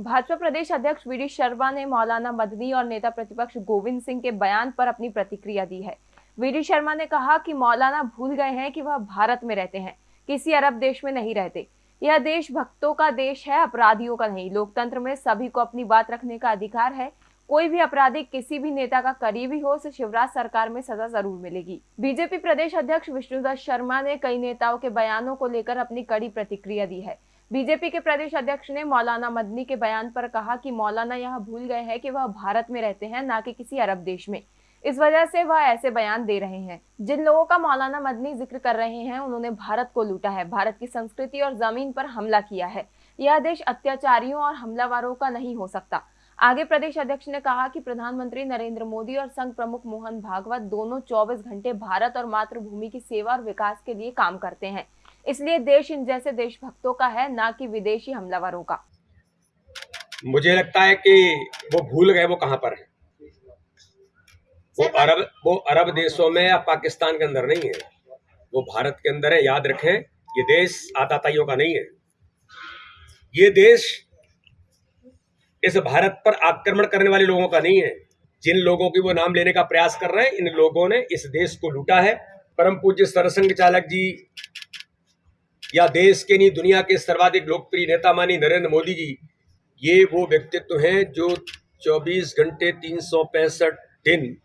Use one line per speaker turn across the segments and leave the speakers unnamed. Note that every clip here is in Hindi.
भाजपा प्रदेश अध्यक्ष वी डी शर्मा ने मौलाना मदनी और नेता प्रतिपक्ष गोविंद सिंह के बयान पर अपनी प्रतिक्रिया दी है। वी डी शर्मा ने कहा कि मौलाना भूल गए हैं कि वह भारत में रहते हैं, किसी अरब देश में नहीं रहते। यह देश भक्तों का देश है, अपराधियों का नहीं। लोकतंत्र में सभी को अपनी बात रखने का अधिकार है। कोई भी अपराधी किसी भी नेता का करीबी हो, उसे शिवराज सरकार में सजा ज़रूर मिलेगी। बीजेपी प्रदेश अध्यक्ष विष्णुदत्त शर्मा ने कई नेताओं के बयानों को लेकर अपनी कड़ी प्रतिक्रिया दी है। बीजेपी के प्रदेश अध्यक्ष ने मौलाना मदनी के बयान पर कहा कि मौलाना यह भूल गए हैं कि वह भारत में रहते हैं, न कि किसी अरब देश में। इस वजह से वह ऐसे बयान दे रहे हैं। जिन लोगों का मौलाना मदनी ज़िक्र कर रहे हैं, उन्होंने भारत को लूटा है। भारत की संस्कृति और ज़मीन पर हमला किया है। यह देश अत्याचारियों और हमलावरों का नहीं हो सकता। आगे प्रदेश अध्यक्ष ने कहा कि प्रधानमंत्री नरेंद्र मोदी और संघ प्रमुख मोहन भागवत दोनों 24 घंटे भारत और मातृभूमि की सेवा और विकास के लिए काम करते हैं। इसलिए देश इन जैसे देशभक्तों का है ना कि विदेशी हमलावरों का।
मुझे लगता है कि वो भूल गए वो कहाँ पर है। वो अरब वो अरब देशों में या पाकिस्तान के अंदर नहीं है। वो भारत के अंदर है याद रखें ये देश आताताइयों का नहीं है। ये देश इस भारत पर आक्रमण करने वाले लोगों का नहीं है। जिन लोगों की वो नाम लेने का प्रयास कर रहे हैं इन लोगों ने इस देश को लूटा है। परम पूज्य सरसंघ चालक जी या देश के नहीं, दुनिया के सर्वाधिक लोकप्रिय नेता मानी नरेंद्र मोदी जी, ये वो व्यक्तित्व हैं जो 24 घंटे तीन सौ पैंसठ दिन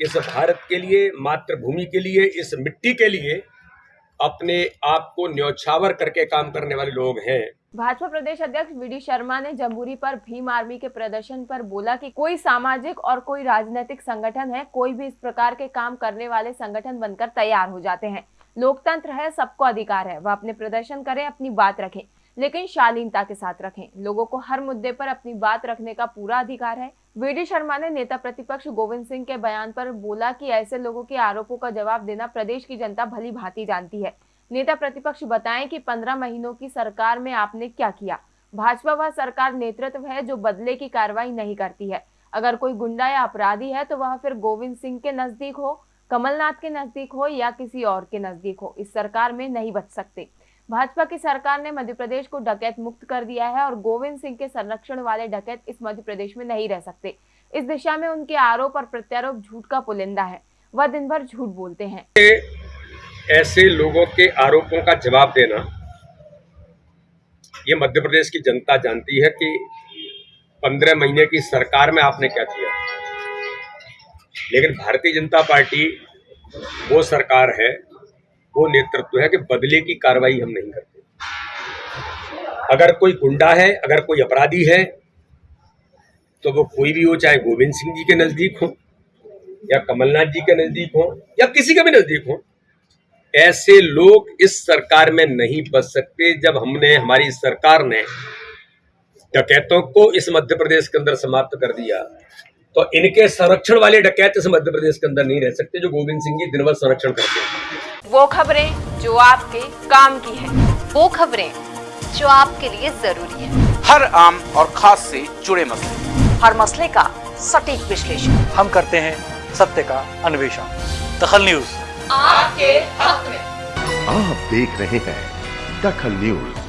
इस भारत के लिए, मातृभूमि के लिए, इस मिट्टी के लिए अपने आप को न्यौछावर करके काम करने वाले लोग हैं।
भाजपा प्रदेश अध्यक्ष वी शर्मा ने जम्बूरी पर भीम आर्मी के प्रदर्शन पर बोला कि कोई सामाजिक और कोई राजनीतिक संगठन है, कोई भी इस प्रकार के काम करने वाले संगठन बनकर तैयार हो जाते हैं। लोकतंत्र है, सबको अधिकार है। वह अपने प्रदर्शन करें, अपनी बात रखें, लेकिन शालीनता के साथ रखें। लोगों को हर मुद्दे पर अपनी बात रखने का पूरा अधिकार है। वी शर्मा ने नेता प्रतिपक्ष गोविंद सिंह के बयान पर बोला कि ऐसे लोगों के आरोपों का जवाब देना प्रदेश की जनता भली भांति जानती है। नेता प्रतिपक्ष बताएँ कि पंद्रह महीनों की सरकार में आपने क्या किया? भाजपा वह सरकार नेतृत्व है जो बदले की कार्रवाई नहीं करती है। अगर कोई गुंडा या अपराधी है तो वह फिर गोविंद सिंह के नज़दीक हो। कमलनाथ के नज़दीक हो या किसी और के नज़दीक हो, इस सरकार में नहीं बच सकते। भाजपा की सरकार ने मध्य प्रदेश को डकैत मुक्त कर दिया है और गोविंद सिंह के संरक्षण वाले डकैत इस मध्य प्रदेश में नहीं रह सकते। इस दिशा में उनके आरोप और प्रत्यारोप झूठ का पुलिंदा है। वह दिन भर झूठ बोलते हैं।
ऐसे लोगों के आरोपों का जवाब देना, ये मध्य प्रदेश की जनता जानती है कि पंद्रह महीने की सरकार में आपने क्या किया? लेकिन भारतीय जनता पार्टी वो सरकार है, वो नेतृत्व है कि बदले की कार्रवाई हम नहीं करते। अगर कोई गुंडा है, अगर कोई अपराधी है तो वो कोई भी हो, चाहे गोविंद सिंह जी के नज़दीक हो, या कमलनाथ जी के नज़दीक हो, या किसी के भी नज़दीक हो, ऐसे लोग इस सरकार में नहीं बच सकते जब हमने, हमारी सरकार ने डकैतों को इस मध्य प्रदेश के अंदर समाप्त कर दिया। तो इनके संरक्षण वाले डकैत इस मध्य प्रदेश के अंदर नहीं रह सकते जो गोविंद सिंह जी दिन भर संरक्षण करते हैं।
वो खबरें जो आपके काम की है
वो खबरें जो आपके लिए ज़रूरी है।
हर आम और खास से जुड़े मसले।
हर मसले का सटीक विश्लेषण।
हम करते हैं सत्य का अन्वेषण। दखल न्यूज़।
आपके हक में।
आप देख रहे हैं दखल न्यूज़।